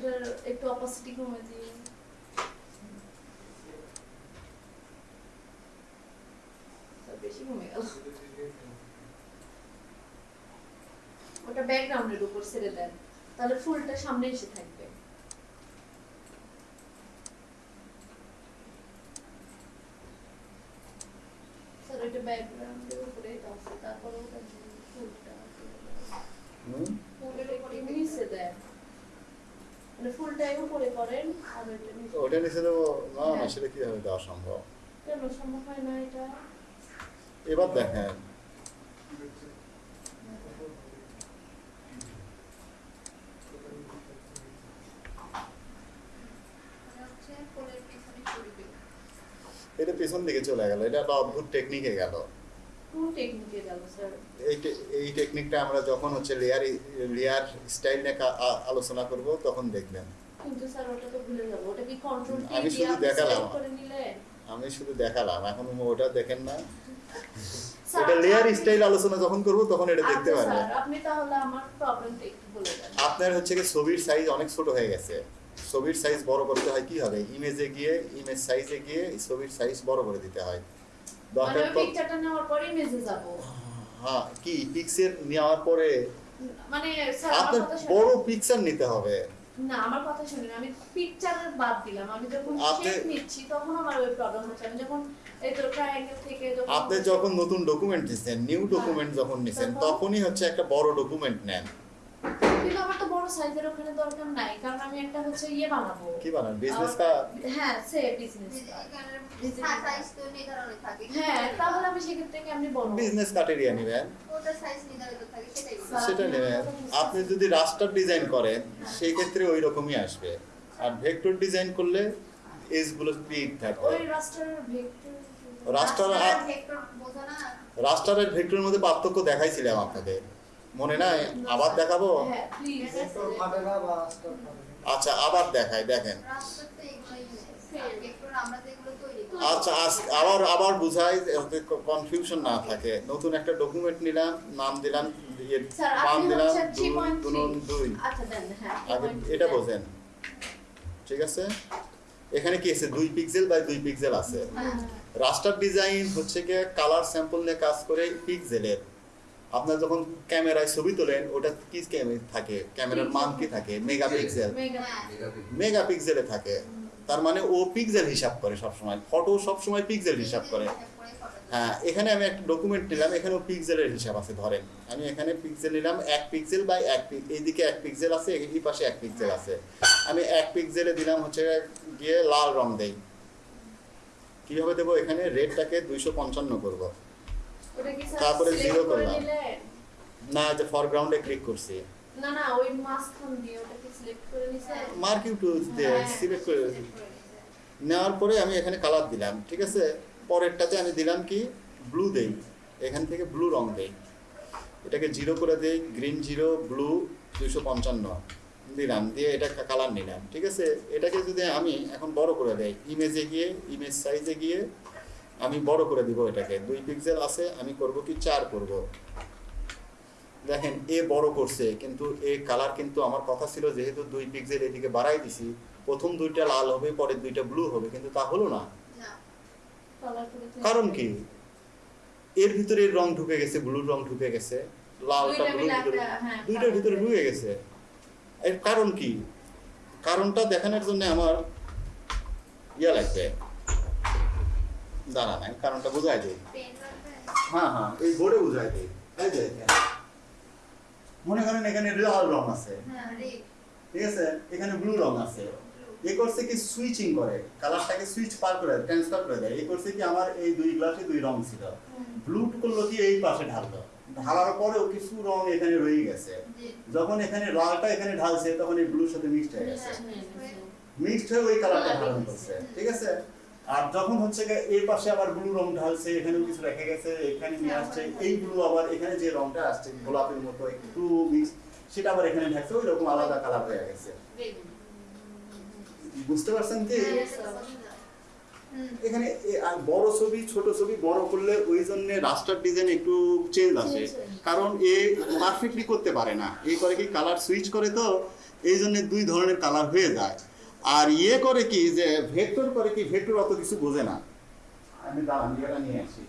এটার একটু অপাসিটি কমে দিয়ে বেশি কমে গেল। ওটা ব্যাকগ্রাউন্ডের উপর ছেড়ে দেন। তাহলে ফুলটা সামনে এসে থাকবে। স্যার ওইটা ব্যাকগ্রাউন্ডের উপরে আছে তারপর ওটা ফুলটা হুম? ফুলের উপরে নিচে দেন মানে উপরে করেন আর ওটা নিচে দেবো না না হ্যাঁ। সেটা কীভাবে দেওয়া সম্ভব? কেন সম্ভব হয় না এটা? এবার দেখেন। এটা পেছন দিকে চলে গেল এটা একটা অদ্ভুত টেকনিকে গেল। কোন টেকনিকে গেল স্যার এই টেকনিকটা আমরা যখন হচ্ছে লেয়ার লেয়ার স্টাইল নিয়ে কা- আলোচনা করব তখন দেখবেন। কিন্তু স্যার ওটা তো ভুলে যাব। ওটা কি কন্ট্রোল টি আমি শুধু দেখালাম। আমি শুধু দেখালাম এখন ওটা দেখেন না। এটা লেয়ার স্টাইল আলোচনা যখন করব তখন এটা দেখতে আচ্ছা, পারবেন আপনি তাহলে আমার প্রবলেমটা একটু বলে দেন। আপনার হচ্ছে কি ছবির সাইজ অনেক ছোট হয়ে গেছে। ছবির সাইজ বড় করতে হয় কি হবে? ইমেজে গিয়ে ইমেজ সাইজে গিয়ে ছবির সাইজ বড় করে দিতে হয়। দরকার ওই পড়- পিকচারটা নেওয়ার পরে মেসেজ যাব। হ্যাঁ কি পিক্সেল নেওয়ার পরে মানে আপনার বড় পিকচার নিতে হবে। না আমার কথা শুনুন। আমি পিকচারের বাদ দিলাম। আমি যখন আপনি- শেপ নিচ্ছি তখন আমার ওই প্রবলেম হচ্ছে। আমি যখন এই তো ট্রায়াঙ্গেল থেকে যখন আপনি যখন নতুন ডকুমেন্ট নিছেন নিউ ডকুমেন্ট যখন নিছেন তখনই হচ্ছে একটা বড় ডকুমেন্ট নেন। কিন্তু আমার তো সাইজের ওখানে দরকার নাই কারণ আমি একটা হচ্ছে ইয়ে বানাবো। কি বানান বিজনেস আহ, কা হ্যাঁ সে বিজনেস সাইজ তো নির্ধারণে থাকে। হ্যাঁ তাহলে আমি সেক্ষেত্রে কেমনি বলব? বিজনেস নেবেন। ওটার সাইজ নির্ধারিত থাকে সেটাই সেটা আপনি নেবেন। কথা বুঝতে আপনি যদি রাস্টার ডিজাইন করেন সেই ক্ষেত্রে ওই রকমই আসবে। আর ভেক্টর ডিজাইন করলে এজগুলো স্পিড থাকবে। ওই রাস্টারের ভেক্টর রাস্টার ভেক্টর রাস্টার আর ভেক্টরের মধ্যে পার্থক্য দেখাইছিলাম আপনাদের। মনে নাই? আবার দেখাবো? হ্যাঁ আচ্ছা আবার দেখাই দেখেন। আচ্ছা আবার আবার বুঝাই কনফিউশন না থাকে। নতুন একটা ডকুমেন্ট নিলাম নাম দিলাম ইয়ে, স্যার দিলাম দুই 3.3 দুনুন দুই আচ্ছা হ্যাঁ এটা বোঝেন। ঠিক আছে? এখানে কি আছে? দুই পিক্সেল বাই দুই পিক্সেল আছে। হ্যাঁ। রাস্টার ডিজাইন হচ্ছে গিয়ে কালার স্যাম্পল নিয়ে কাজ করে পিক্সেলের আপনার যখন ক্যামেরায় ছবি তোলেন ওটা কি থাকে? ক্যামেরার মান কি থাকে? Megapixel mega. মেগাপিক্সেলে থাকে। তার মানে ও পিক্সেল হিসাব করে সবসময়। ফটো সবসময় পিক্সেল হিসাব করে। হ্যাঁ এখানে আমি একটা ডকুমেন্ট নিলাম এখানেও পিক্সেলের হিসাব আছে ধরেন। আমি এখানে পিক্সেল নিলাম এক পিক্সেল বাই এক এইদিকে এক পিক্সেল আছে এই পাশে এক পিক্সেল আছে। আমি এক পিক্সেলে দিলাম হচ্ছে গিয়ে লাল রং দেই। কীভাবে দেবো? এখানে রেডটাকে দুইশো পঞ্চান্ন করব। তারপরে জিরো করলাম। না যে ফরগ্রাউন্ডে ক্লিক করছি। না না ওই দিয়ে ওটা কি সিলেক্ট করে মার্কিং টুলস দিয়ে। সিলেক্ট করে নেওয়ার পরে আমি এখানে কালার দিলাম ঠিক আছে? পরেরটাতে আমি দিলাম কি? ব্লু দেই। এখান থেকে ব্লু রং দেই। এটাকে জিরো করে দেই গ্রিন জিরো ব্লু দুইশো পঞ্চান্ন। দিলাম দিয়ে এটা কালার নিলাম ঠিক আছে? এটাকে যদি আমি এখন বড় করে দেই ইমেজে গিয়ে ইমেজ সাইজে গিয়ে আমি বড় করে দিব এটাকে। দুই পিক্সেল আছে আমি করব কি চার করব। দেখেন এ বড় করছে কিন্তু এ কালার কিন্তু আমার কথা ছিল যেহেতু দুই পিক্সেল এদিকে বাড়াই দিছি প্রথম দুইটা লাল হবে পরের দুইটা ব্লু হবে কিন্তু তা হলো না। কারণ কি? এর ভিতরে রং ঢুকে গেছে ব্লুর রং ঢুকে গেছে লালটা ব্লুর ভিতরে হ্যাঁ, দুইটার ভিতরে ঢুকে গেছে। এর কারণ কি? কারণটা দেখানোর জন্য আমার ইয়া লাগবে। দাঁড়া নাই কারণটা বোঝাই দিই। হ্যাঁ হ্যাঁ। এই বোর্ডে বোঝাই দিই। এই যে মনে করেন এখানে লাল রং আছে। হ্যাঁ ঠিক আছে? এখানে ব্লু রং আছে। এ করছে কি সুইচিং করে। কালারটাকে সুইচ পার করে ট্রান্সফার করে দেয়। এ করছে কি আমার এই দুই গ্লাসে দুই রং ছিল। ব্লু করল কি এই পাশে ঢাললো। ঢালার পরেও কিছু রং এখানে রয়ে গেছে। যখন এখানে লালটা এখানে ঢালছে তখন এই ব্লুর সাথে মিক্সড হয়ে গেছে। হ্যাঁ, হ্যাঁ, হ্যাঁ। মিক্সড হয়ে ওই কালারটা ধারণ করছে। ঠিক আছে? আর যখন হচ্ছে এই পাশে আবার ব্লু রং ঢালছে এখানেও কিছু রেখে গেছে এখানে নিয়ে আসছে এই ব্লু আবার এখানে যে রংটা আসছে গোলাপের মতো একটু মিক্স সেটা আবার এখানে ঢাকছে ওই রকম আলাদা কালার হয়ে গেছে। বুঝতে পারছেন কি? এখানে আর বড় ছবি ছোট ছবি বড় করলে ওই জন্য রাস্টার ডিজাইন একটু চেঞ্জ আসে। কারণ এ পারফেক্টলি করতে পারে না। এই করে কি কালার সুইচ করে তো এই জন্য দুই ধরনের কালার হয়ে যায়। আর ইয়ে করে কি যে ভেক্টর করে কি ভেক্টর অত কিছু বোঝে না। আমি দাঁড়ান নিয়ে আসি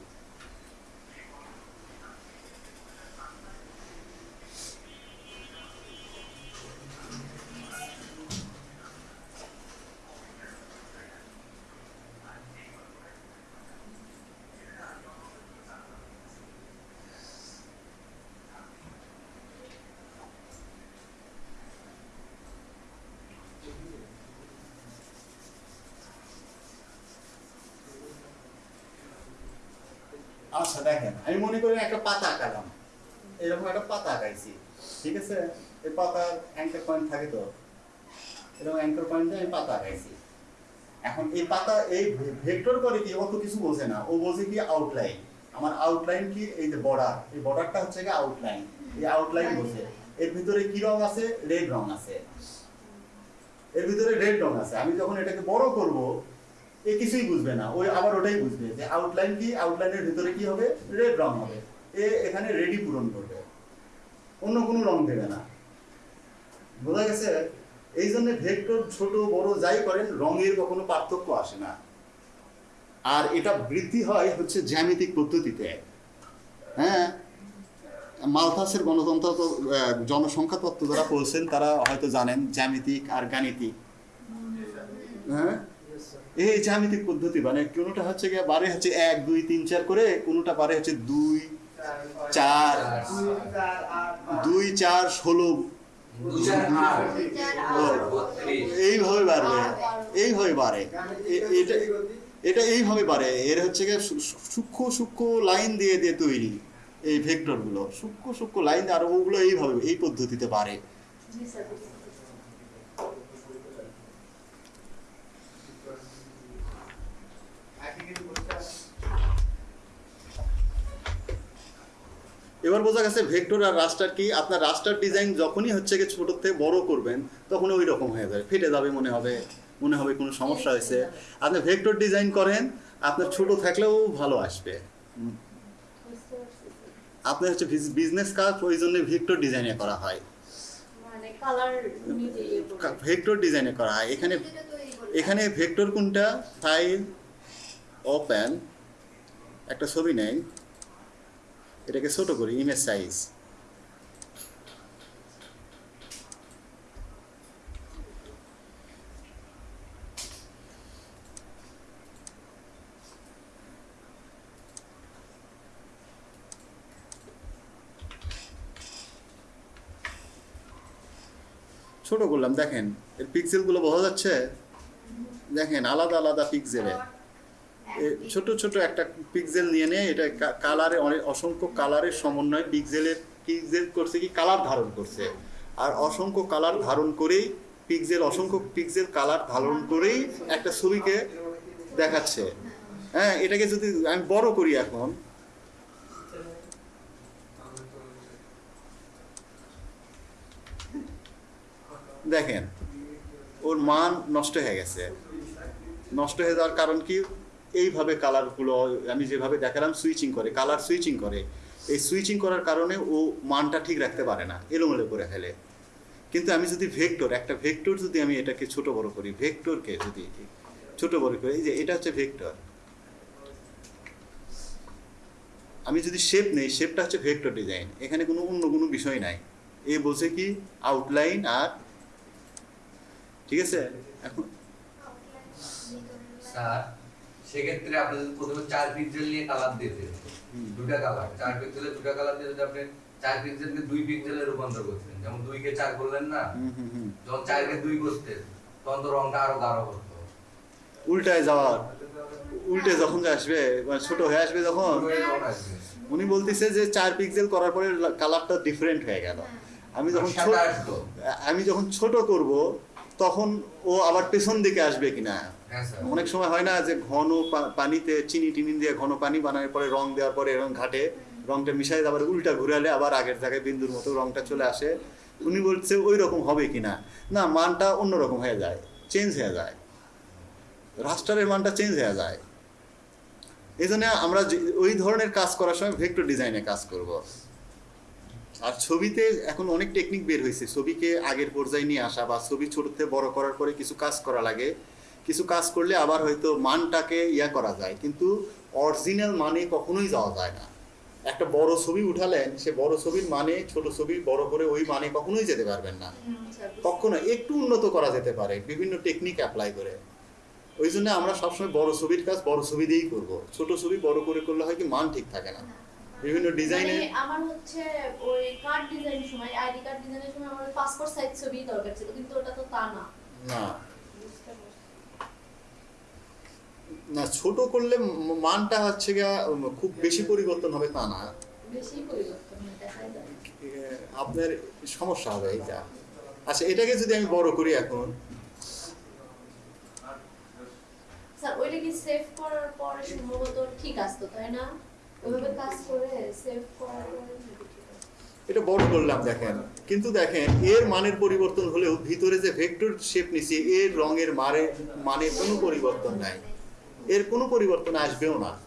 আচ্ছা দেখেন আমি মনে করি একটা পাতা আঁকালাম এরকম একটা পাতা আঁকাইছি ঠিক আছে এই পাতার অ্যাঙ্কার পয়েন্ট থাকে তো? এরকম অ্যাঙ্কার পয়েন্টে আমি পাতা আঁকাইছি এখন এই পাতা, এই ভেক্টর করে কি অত কিছু বোঝে না। ও বোঝে কি আউটলাইন আমার আউটলাইন কি? এই যে বর্ডার এই বর্ডারটা হচ্ছে কি আউটলাইন এই আউটলাইন বোঝে। এর ভিতরে কি রং আছে? রেড রং আছে। এর ভিতরে রেড রং আছে। আমি যখন এটাকে বড় করব, এ কিছুই বুঝবে না। ওই আবার ওটাই বুঝবে যে আউটলাইন কি? আউটলাইনের ভিতরে কি হবে? রেড রং হবে। এ এখানে রেডি পূরণ করবে। অন্য কোনো রং দেবে না। বোঝা গেছে? এই জন্য ভেক্টর ছোট বড় যাই করেন রঙের কখনো পার্থক্য আসে না। আর এটা বৃদ্ধি হয় হচ্ছে জ্যামিতিক পদ্ধতিতে। হ্যাঁ? মালথাসের গণতন্ত্র তো, জনসংখ্যা তত্ত্ব যারা পড়ছেন তারা হয়তো জানেন জ্যামিতিক আর গাণিতিক। হ্যাঁ? এই জ্যামিতিক পদ্ধতি মানে কোনোটা হচ্ছে গিয়ে বারে হচ্ছে এক দুই তিন চার করে কোনোটা বারে হচ্ছে দুই চার দুই চার ষোলো এইভাবে বাড়বে। এইভাবে বাড়ে। এটা এটা এইভাবে বাড়ে। এর হচ্ছে গিয়ে সূক্ষ্ম সূক্ষ্ম লাইন দিয়ে দিয়ে তৈরি এই ভেক্টরগুলো। সূক্ষ্ম সূক্ষ্ম লাইন আর ওগুলো এইভাবে এই পদ্ধতিতে বাড়ে। জি স্যার এবার বোঝা গেছে ভেক্টর আর রাস্টার কি? আপনার রাস্টার ডিজাইন যখনই হচ্ছে কি ছোট থেকে বড় করবেন তখন ওই রকম হয়ে যাবে ফেটে যাবে মনে হবে মনে হবে কোনো সমস্যা হয়েছে। আপনি ভেক্টর ডিজাইন করেন আপনার ছোট থাকলেও ভালো আসবে। আপনার হচ্ছে বিজনেস কাজ ওই জন্য ভেক্টর ডিজাইনে করা হয়। মানে ভেক্টর ডিজাইনে করা হয়। এখানে। এখানে ভেক্টর কোনটা? ফাইল ওপেন একটা ছবি নেই। এটাকে ছোট করি ইমেজ সাইজ ছোট করলাম, দেখেন, এর পিক্সেলগুলো বোঝা যাচ্ছে? দেখেন, আলাদা আলাদা পিক্সেলে ছোট ছোট একটা পিক্সেল নিয়ে নিয়ে এটা কালারে অনেক অসংখ্য কালারের সমন্বয় পিক্সেলের পিক্সেল করছে কি কালার ধারণ করছে। আর অসংখ্য কালার ধারণ করেই পিক্সেল অসংখ্য পিক্সেল কালার ধারণ করেই একটা ছবিকে দেখাচ্ছে। হ্যাঁ এটাকে যদি আমি বড় করি এখন। দেখেন, ওর মান নষ্ট হয়ে গেছে। নষ্ট হয়ে যাওয়ার কারণ কি? এইভাবে কালারগুলো আমি যেভাবে দেখালাম সুইচিং করে কালার সুইচিং করে। এই সুইচিং করার কারণে ও মানটা ঠিক রাখতে পারে না, এলোমেলো করে ফেলে। কিন্তু আমি যদি ভেক্টর একটা ভেক্টর যদি আমি এটাকে ছোট বড় করি ভেক্টরকে যদি ছোট বড় করি, এই যে এটা হচ্ছে ভেক্টর আমি যদি শেপ নেই শেপটা হচ্ছে ভেক্টর ডিজাইন এখানে কোনো অন্য কোনো বিষয় নাই। এ বলছে কি আউটলাইন আর ঠিক আছে? এখন স্যার সেক্ষেত্রে আপনি যদি প্রথমে চার পিক্সেল নিয়ে কালার দিতেন হুম। দুটা কালার চার পিক্সেলে দুটা কালার দিয়ে যদি আপনি চার পিক্সেলকে দুই পিক্সেলে রূপান্তর করতেন যেমন দুইকে চার করলেন না যখন চারকে দুই করতেন তখন তো রংটা আরও গাঢ় করতো উল্টায় যাওয়ার উল্টে যখন আসবে মানে ছোট হয়ে আসবে যখন। উনি বলতেছে যে চার পিক্সেল করার পরে কালারটা ডিফারেন্ট হয়ে গেল আমি যখন। আমি যখন ছোট করব তখন ও আবার পেছন দিকে আসবে কিনা অনেক সময় হয় না যে ঘন পানিতে চিনি টিনি দিয়ে ঘন পানি বানানোর পরে রং দেওয়ার পরে এরকম ঘাটে রংটা মিশাই আবার উল্টা ঘুরালে আবার আগের জায়গায় বিন্দুর মতো রংটা চলে আসে। উনি বলছে ওই রকম হবে কিনা না? মানটা অন্যরকম হয়ে যায় চেঞ্জ হয়ে যায়। রাস্টারের মানটা চেঞ্জ হয়ে যায়। এই জন্য আমরা ওই ধরনের কাজ করার সময় ভেক্টর ডিজাইনে কাজ করব। আর ছবিতে এখন অনেক টেকনিক বের হয়েছে। ছবিকে আগের পর্যায়ে নিয়ে আসা বা ছবি ছোট থেকে বড় করার পরে কিছু কাজ করা লাগে। কিছু কাজ করলে আবার হয়তো মানটাকে ইয়া করা যায় কিন্তু অরিজিনাল মানে কখনোই যাওয়া যায় না। একটা বড় ছবি উঠালেন সে বড় ছবির মানে ছোট ছবি বড় করে ওই মানে কখনোই যেতে পারবেন না। হুম, কখনো একটু উন্নত করা যেতে পারে বিভিন্ন টেকনিক অ্যাপ্লাই করে। ওই জন্য আমরা সবসময় বড় ছবির কাজ বড় ছবি দিয়েই করব। ছোট ছবি বড় করে করলে হয় কি মান ঠিক থাকে না। বিভিন্ন ডিজাইনে আমার হচ্ছে ওই কার্ড ডিজাইনের সময় আইডি কার্ড ডিজাইনের সময় আমার পাসপোর্ট সাইজ ছবি দরকার ছিল কিন্তু ওটা তো তা না। না বুঝতে পারছি। না ছোট করলে মানটা হচ্ছে গিয়া খুব বেশি পরিবর্তন হবে তা না। আপনার সমস্যা হবে এইটা। আচ্ছা এটাকে যদি আমি বড় করি এখন। স্যার ওইটা কি সেভ করার পরে সম্ভবত ঠিক আসতো তাই না? ওইভাবে কাজ করে সেভ করার পরে নাকি ঠিক আসতো? এটা বড় করলাম দেখেন। কিন্তু দেখেন এর মানের পরিবর্তন হলেও ভিতরে যে ভেক্টর শেপ নিছি এর রঙের মারে মানে কোনো পরিবর্তন নাই। এর কোনো পরিবর্তন আসবেও না।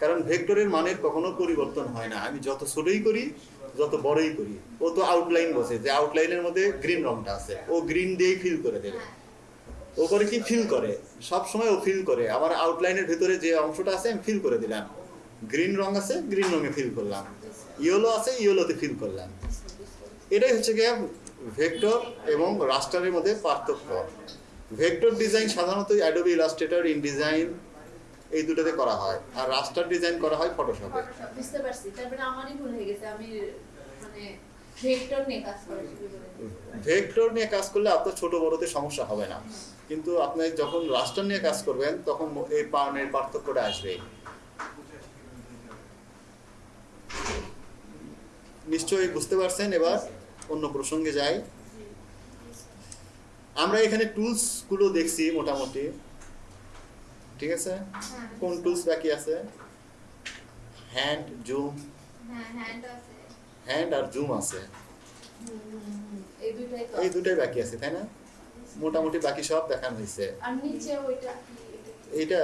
কারণ ভেক্টরের মানের কখনো পরিবর্তন হয় না। আমি যত ছোটই করি, যত বড়ই করি, ও তো আউটলাইন বসে। যে আউটলাইনের মধ্যে গ্রিন রংটা আছে, ও গ্রিন দিয়েই ফিল করে দেবে। ও করে কি ফিল করে? সব সময় ও ফিল করে। আমার আউটলাইনের ভিতরে যে অংশটা আছে, আমি ফিল করে দিলাম। গ্রিন রং আছে গ্রিন রঙে ফিল করলাম। ইয়েলো আছে ইয়েলোতে ফিল করলাম। এটাই হচ্ছে গিয়ে ভেক্টর এবং রাস্টারের মধ্যে পার্থক্য। ভেক্টর ডিজাইন সাধারণত অ্যাডোবি ইলাস্ট্রেটর ইন ডিজাইন এই দুটোতে করা হয়। আর রাস্টার ডিজাইন করা হয় ফটোশপে বুঝতে পারছি। তারপরে আমারই ভুল হয়ে গেছে। আমি মানে ভেক্টর নিয়ে কাজ করা শুরু করে দিয়েছি। ভেক্টর নিয়ে কাজ করলে আপনার ছোট বড়তে সমস্যা হবে না। কিন্তু আপনি যখন রাস্টার নিয়ে কাজ করবেন তখন এই পাওনের পার্থক্যটা আসবে। নিশ্চয়ই বুঝতে পারছেন? এবার অন্য প্রসঙ্গে যাই। আমরা এখানে টুলসগুলো দেখছি মোটামুটি। ঠিক আছে? হ্যাঁ। কোন টুলস বাকি আছে? হ্যান্ড জুম হ্যাঁ হ্যান্ড আর জুম আছে। এই দুটাই বাকি আছে তাই না? মোটামুটি বাকি সব দেখানো হয়েছে? এইটা?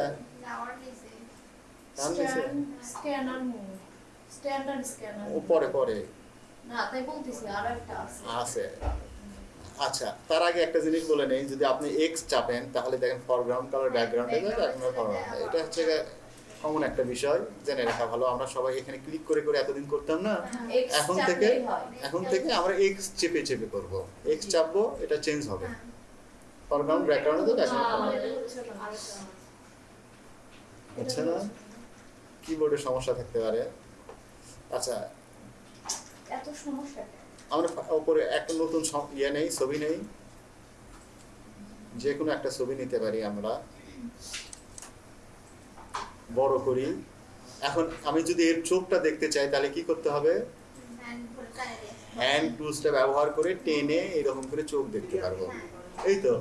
পরে পরে। আছে। আচ্ছা তার আগে একটা জিনিস বলে নেই যদি আপনি এক্স চাপেন তাহলে দেখেন ফরগ্রাউন্ড কালার ব্যাকগ্রাউন্ডে যায় আপনার ফরগ্রাউন্ড এটা হচ্ছে কমন একটা বিষয় জেনে রাখা ভালো। আমরা সবাই এখানে ক্লিক করে করে এতদিন করতাম না। এখন থেকে এখন থেকে আমরা এক্স চেপে চেপে করব। এক্স চাপবো এটা চেঞ্জ হবে। ফরগ্রাউন্ড ব্যাকগ্রাউন্ডে তো দেখা আচ্ছা হবে আমার এটা হচ্ছে না। কিবোর্ডে সমস্যা থাকতে পারে। আচ্ছা। এত সমস্যা? আমরা উপরে একটা নতুন ইয়ে নেই, ছবি নেই। যে কোনো একটা ছবি নিতে পারি আমরা। বড় করি। এখন আমি যদি এর চোখটা দেখতে চাই, তাহলে কি করতে হবে। হ্যান্ড টুলসটা ব্যবহার করে টেনে এরকম করে চোখ দেখতে পারব। এই তো।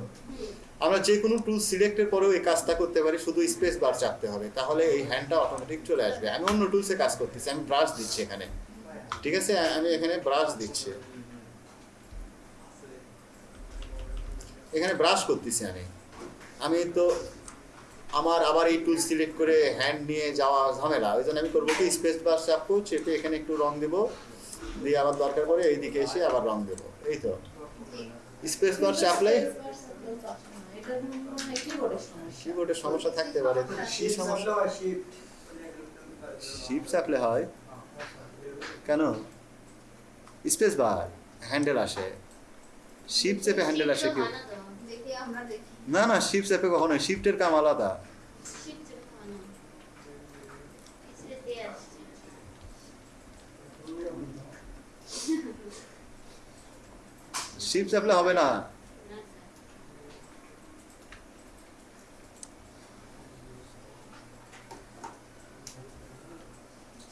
আমরা যে কোনো টুল সিলেক্টের পরেও এই কাজটা করতে পারি, শুধু স্পেস বার চাপতে হবে। তাহলে এই হ্যান্ডটা অটোমেটিক চলে আসবে। আমি অন্য টুলসে কাজ করতেছি, আমি ব্রাশ দিচ্ছি এখানে। ঠিক আছে? আমি এখানে ব্রাশ দিচ্ছি। এখানে ব্রাশ করতেছি আমি। আমি তো আমার আবার এই টুল সিলেক্ট করে হ্যান্ড নিয়ে যাওয়া ঝামেলা। ওই জন্য আমি করব কি স্পেস বার চাপবো চেপে এখানে একটু রং দেবো। দিয়ে আবার দরকার পড়ে এইদিকে এসে আবার রং দেবো। এই তো। স্পেস বার চাপলে। কিবোর্ডের সমস্যা। থাকতে পারে। কি সমস্যা? শিপ চাপলে হয়? কেন? স্পেস বার হ্যান্ডেল আসে। শিপ চেপে হ্যান্ডেল আসে কি? দেখি আমরা দেখি। না না শিপ চেপে কখনো শিফটের কাম আলাদা। শিপ চাপলে হবে না।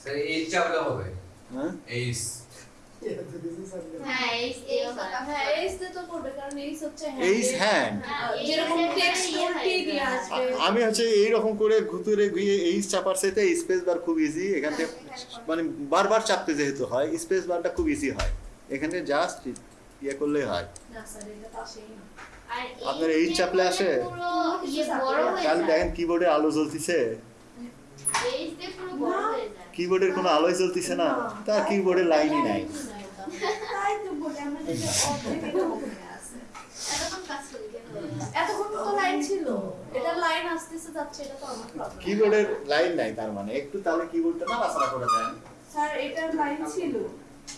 স্যার এইচ চাপলে হবে। হ্যাঁ? এইচ হ্যাঁ হ্যাঁ, এইস আসবে। আমি হচ্ছে এইরকম করে ঘুতুরে ঘুরিয়ে এই চাপার সাথে স্পেস বার খুব ইজি এখান থেকে মানে বারবার চাপতে যেহেতু হয় স্পেস বারটা খুব ইজি হয়। এখানে জাস্ট ইয়ে করলেই হয়। না, স্যার, এটা তো আসেই না। আপনার এই চাপলে আসে? ইয়ে দেখেন কিবোর্ডে আলো জ্বলতিছে। কিবোর্ডের কোনো আলোয় জ্বলতিছে না। তার কিবোর্ডে লাইনই নাই। তাই তো বলি, আমার এটা অর্ধেক এরকম হয়ে আছে। এতক্ষণ তো লাইন ছিল। এটা লাইন আসতেছে যাচ্ছে এটা তো আমার প্রবলেম কিবোর্ডের লাইন নাই তার মানে। একটু তাহলে কিবোর্ডটা নাড়াচাড়া করে দেন। স্যার এটার লাইন ছিল।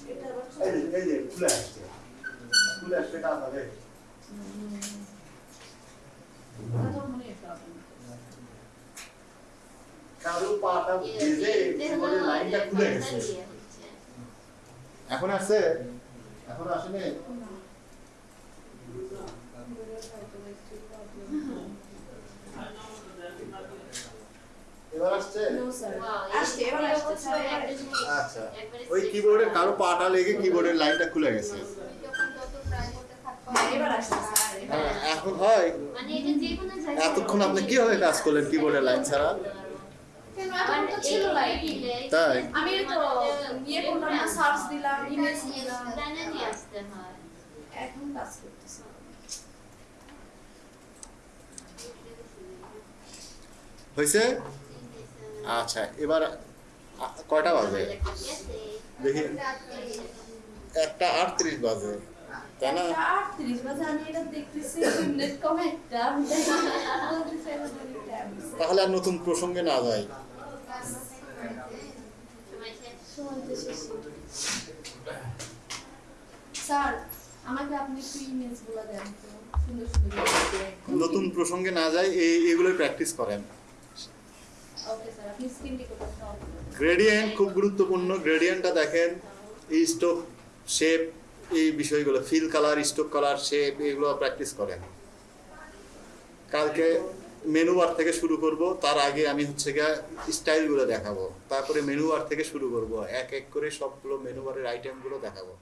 এটা এই যে- এই যে খুলে আসছে। খুলে আসছে কাজ হবে। মনে ভেজে লাইনটা খুলে গেছে। এখন আসছে এখন আসেনি? এবার আসছে। আচ্ছা। ওই কিবোর্ডের কারও। পাটা লেগে কিবোর্ডের লাইনটা খুলে গেছে। যখন যত ট্রাই করতে থাকব হ্যাঁ হ্যাঁ এখন হয়। এতক্ষণ আপনি কীভাবে কাজ করলেন কিবোর্ডের লাইন ছাড়া? তাই? আমি তো ইয়ে করলাম না সার্চ দিলাম ইমেজ দিলাম। এখন কাজ করতেছি। হয়েছে? আচ্ছা এবার কয়টা বাজে? দেখি। একটা আটত্রিশ বাজে। তাহলে আর নতুন প্রসঙ্গে না যাই আমাকে আপনি দেন নতুন প্রসঙ্গে না যাই এই এগুলোই প্র্যাকটিস করুন। গ্রেডিয়েন্ট খুব গুরুত্বপূর্ণ। গ্রেডিয়েন্টটা দেখেন এই স্টোক শেপ এই বিষয়গুলো fill colour stroke colour shape এগুলো প্র্যাকটিস করেন। কালকে মেনু বার থেকে শুরু করব, তার আগে আমি হচ্ছে গিয়ে স্টাইলগুলো দেখাবো। তারপরে মেনু বার থেকে শুরু করব, এক এক করে সবগুলো মেনু বারের আইটেমগুলো দেখাবো।